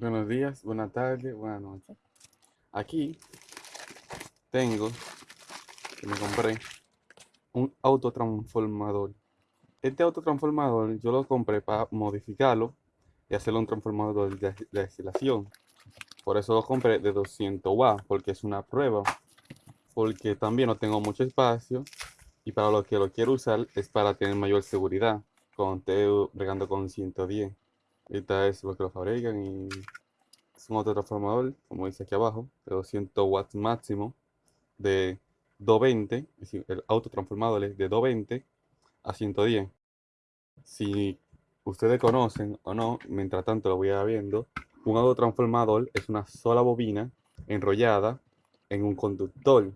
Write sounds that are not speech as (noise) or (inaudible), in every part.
Buenos días, buenas tardes, buenas noches. Aquí tengo que me compré un autotransformador. Este autotransformador yo lo compré para modificarlo y hacerlo un transformador de, de destilación. Por eso lo compré de 200 watts, porque es una prueba. Porque también no tengo mucho espacio y para lo que lo quiero usar es para tener mayor seguridad. Cuando esté bregando con 110. Esta es lo que lo fabrican y es un autotransformador, como dice aquí abajo, de 200 watts máximo, de 220, es decir, el autotransformador es de 220 a 110. Si ustedes conocen o no, mientras tanto lo voy a viendo, un autotransformador es una sola bobina enrollada en un conductor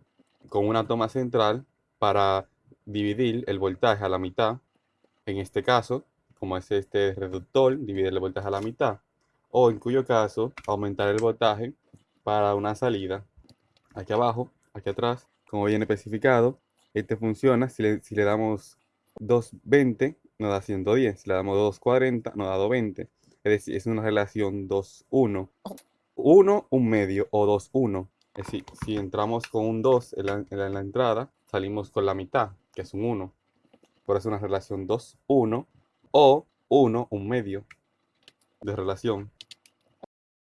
con una toma central para dividir el voltaje a la mitad. En este caso, como es este reductor, dividir el voltaje a la mitad. O en cuyo caso, aumentar el voltaje para una salida. Aquí abajo, aquí atrás, como viene especificado, este funciona si le, si le damos 220, nos da 110. Si le damos 240, nos da 220. Es decir, es una relación 2-1. 1, un medio o 2-1. Es decir, si entramos con un 2 en la, en la entrada, salimos con la mitad, que es un 1. Por eso es una relación 2-1 o 1, un medio de relación.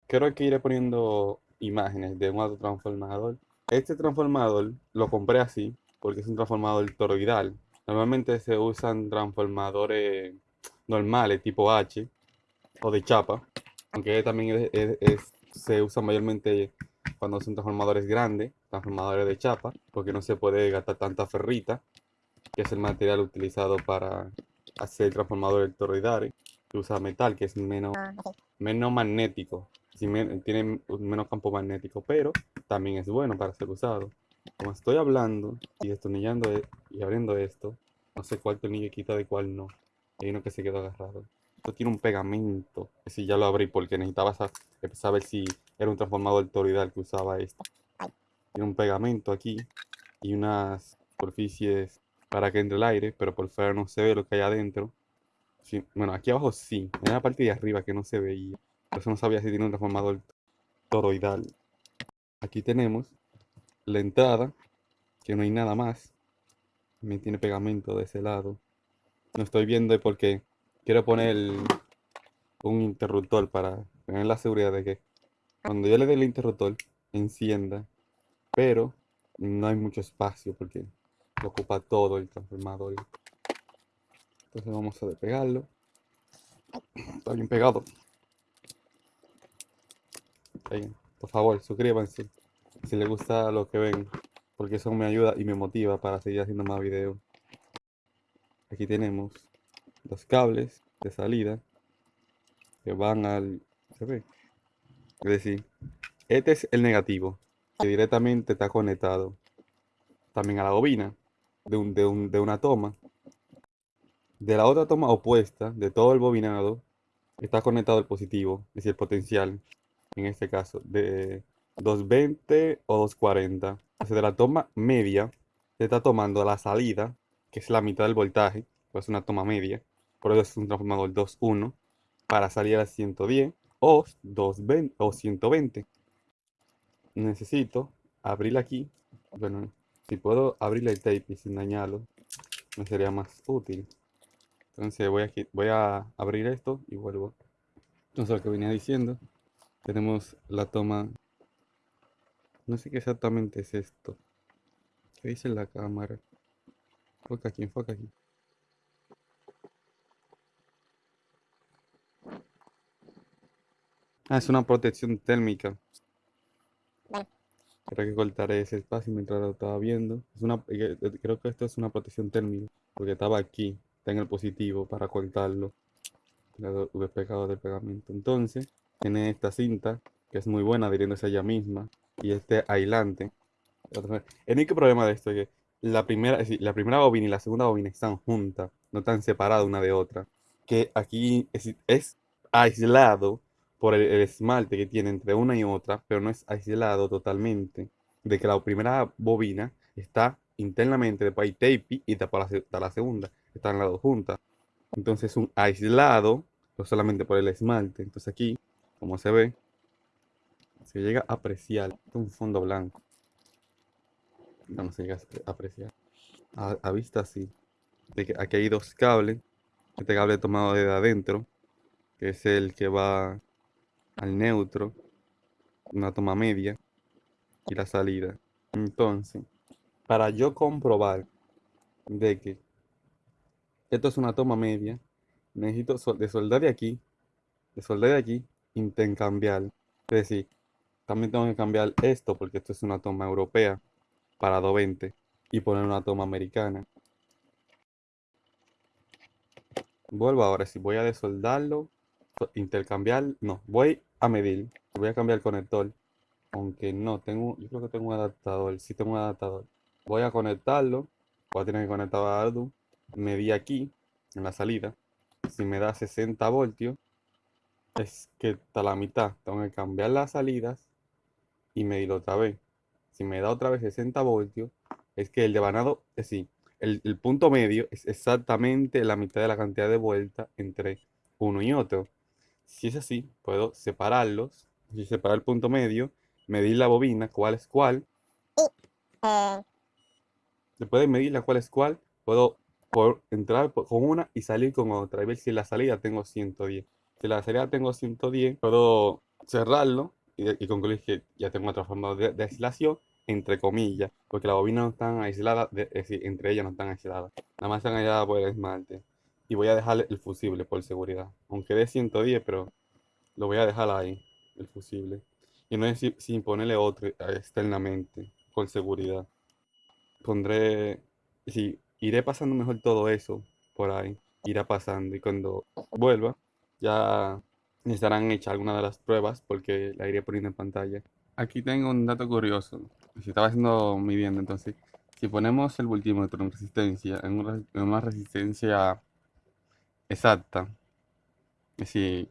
Creo que iré poniendo imágenes de un autotransformador. Este transformador lo compré así porque es un transformador toroidal. Normalmente se usan transformadores normales tipo H o de chapa, aunque también se usa mayormente cuando son transformadores grandes, transformadores de chapa, porque no se puede gastar tanta ferrita, que es el material utilizado para hacer transformadores toroidales, que usa metal, que es menos, ah, menos magnético, tiene menos campo magnético, pero también es bueno para ser usado. Como estoy hablando y destornillando e, y abriendo esto, no sé cuál tornillo quita de cuál no. Hay uno que se quedó agarrado. Esto tiene un pegamento. Si ya lo abrí porque necesitaba saber si era un transformador toroidal que usaba esto. Tiene un pegamento aquí y unas superficies para que entre el aire, pero por fuera no se ve lo que hay adentro. bueno, aquí abajo sí, en la parte de arriba que no se veía. Por eso no sabía si tiene un transformador toroidal. Aquí tenemos la entrada, que no hay nada más. También tiene pegamento de ese lado. No estoy viendo porque quiero poner un interruptor para tener la seguridad de que cuando yo le dé el interruptor encienda, pero no hay mucho espacio porque ocupa todo el transformador. Entonces vamos a despegarlo. Está bien pegado. por favor, suscríbanse si les gusta lo que ven, porque eso me ayuda y me motiva para seguir haciendo más videos. Aquí tenemos los cables de salida que van al... ¿Se ve? Es decir, este es el negativo, que directamente está conectado también a la bobina de, un, de, un, de una toma. De la otra toma opuesta, de todo el bobinado, está conectado el positivo, es decir, el potencial, en este caso, de 220 o 240. Entonces, de la toma media, se está tomando la salida, que es la mitad del voltaje, pues una toma media, por eso es un transformador 2.1, para salir a 110 o 220 o 120. Necesito abrir aquí, bueno, si puedo abrir el tape sin dañarlo, me sería más útil. Entonces voy a, voy a abrir esto y vuelvo. Entonces lo que venía diciendo, tenemos la toma. No sé qué exactamente es esto. ¿Qué dice la cámara? Enfoca aquí, enfoca aquí. Ah, es una protección térmica. Creo que cortaré ese espacio mientras lo estaba viendo. Es una, eh, eh, creo que esto es una protección térmica, porque estaba aquí, está en el positivo para cortarlo. Lo pegado del pegamento. Entonces, tiene esta cinta, que es muy buena adhiriéndose a ella misma, y este aislante. El único problema de esto es que la primera, la primera bobina y la segunda bobina están juntas, no están separadas una de otra. Que aquí es, es aislado por el, esmalte que tiene entre una y otra, pero no es aislado totalmente de que la primera bobina está internamente de tape y está para la, la segunda, están las dos juntas. Entonces es un aislado, no solamente por el esmalte. Entonces aquí, como se ve, se llega a apreciar un fondo blanco. No, no se llega a apreciar. A, vista así. Aquí hay dos cables. Este cable tomado desde adentro, que es el que va al neutro, una toma media y la salida. Entonces, para yo comprobar de que esto es una toma media, necesito de soldar de aquí, de soldar de aquí, intercambiar. Es decir, también tengo que cambiar esto porque esto es una toma europea para 220 y poner una toma americana. Vuelvo ahora, si voy a desoldarlo, intercambiar, no, voy a medir, voy a cambiar el conector, aunque no, tengo, yo creo que tengo un adaptador, sí tengo un adaptador. Voy a conectarlo, voy a tener que conectar a Arduino, medí aquí, en la salida, si me da 60 voltios, es que está la mitad, tengo que cambiar las salidas y medirlo otra vez. Si me da otra vez 60 voltios, es que el devanado, es decir, el, punto medio es exactamente la mitad de la cantidad de vueltas entre uno y otro. Si es así, puedo separarlos. Si separar el punto medio, medir la bobina, cuál es cuál. Después de medir la cuál es cuál, puedo entrar con una y salir con otra. Y ver si en la salida tengo 110. Si en la salida tengo 110, puedo cerrarlo y, concluir que ya tengo otra forma de, de aislación entre comillas, porque las bobinas no están aisladas, es decir, entre ellas no están aisladas. Nada más están aisladas por el esmalte. Y voy a dejar el fusible por seguridad. Aunque de 110, pero lo voy a dejar ahí, el fusible. Y no es sin ponerle otro externamente, por seguridad. Pondré, sí, iré pasando mejor todo eso por ahí. Irá pasando y cuando vuelva ya estarán hechas algunas de las pruebas porque la iré poniendo en pantalla. Aquí tengo un dato curioso si estaba haciendo midiendo, entonces, si ponemos el multímetro en resistencia, en una, resistencia exacta, es decir,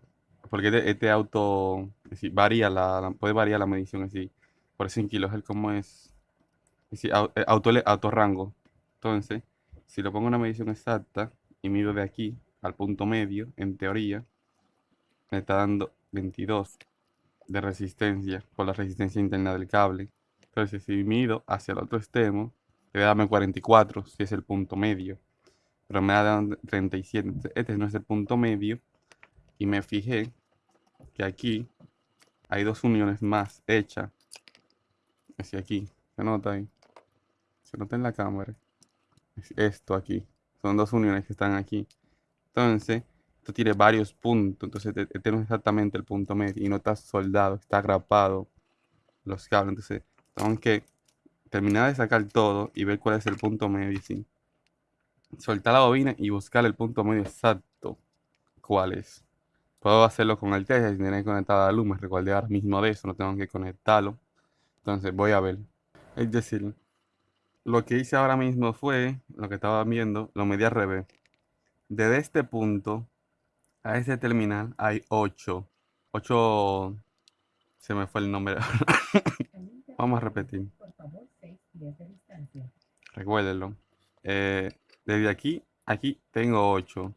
porque este, este auto varía la, puede variar la medición, así, por 100 kilos, el como es, es eh, auto, auto rango. Entonces, si lo pongo una medición exacta y mido de aquí al punto medio, en teoría, me está dando 22 de resistencia por la resistencia interna del cable. Entonces, si mido hacia el otro extremo, debe darme 44, si es el punto medio. Pero me da 37. Este no es el punto medio. Y me fijé que aquí hay dos uniones más hechas. Hacia aquí. Se nota ahí. Se nota en la cámara. esto aquí. Son dos uniones que están aquí. Entonces, esto tiene varios puntos. Entonces, este, este no es exactamente el punto medio. Y no está soldado, está agrapado los cables. Entonces, tengo que terminar de sacar todo y ver cuál es el punto medio. ¿sí? Soltar la bobina y buscar el punto medio exacto. ¿Cuál es? Puedo hacerlo con el test si tener conectada la luz. Me recuerdo ahora mismo de eso, no tengo que conectarlo. Entonces voy a ver. Es decir, lo que hice ahora mismo fue, lo que estaba viendo, lo medí al revés. Desde este punto a este terminal hay 8. 8... Se me fue el nombre. (laughs) Vamos a repetir. Recuérdenlo. Eh, desde aquí, aquí tengo 8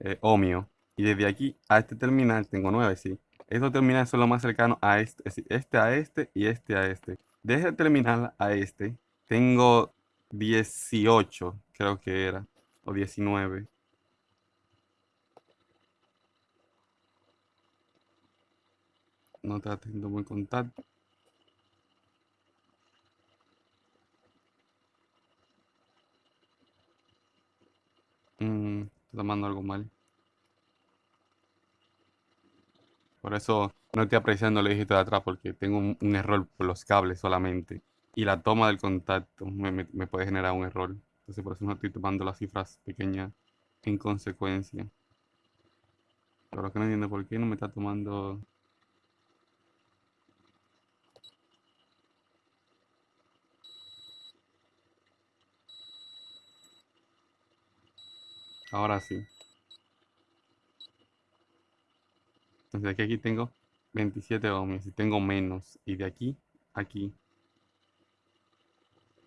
eh, ohmio. Y desde aquí a este terminal tengo 9, sí. Estos terminales son los más cercanos a este, este a este y este a este. De este terminal a este tengo 18, creo que era, o 19. No está teniendo buen contacto. Tomando algo mal. Por eso no estoy apreciando el dígito de atrás porque tengo un, error por los cables solamente. Y la toma del contacto me, puede generar un error. Entonces por eso no estoy tomando las cifras pequeñas en consecuencia. Pero que no entiendo por qué no me está tomando Ahora sí. Entonces aquí, aquí tengo 27 ohmios y tengo menos. Y de aquí, aquí,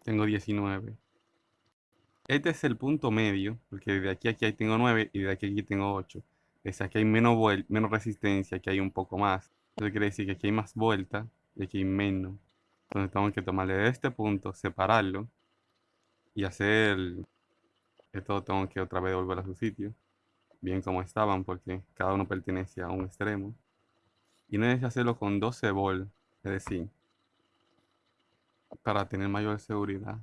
tengo 19. Este es el punto medio, porque de aquí a aquí tengo 9 y de aquí a aquí tengo 8. Es aquí hay menos, menos resistencia, aquí hay un poco más. Eso quiere decir que aquí hay más vuelta y aquí menos. Entonces tengo que tomarle este punto, separarlo y hacer esto tengo que otra vez volver a su sitio, bien como estaban, porque cada uno pertenece a un extremo. Y necesito hacerlo con 12 volt, es decir, para tener mayor seguridad.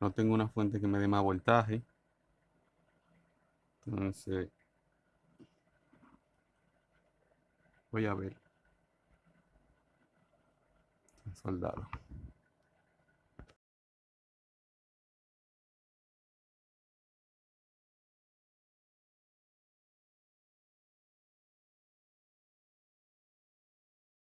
No tengo una fuente que me dé más voltaje. Entonces, voy a ver. Soldado.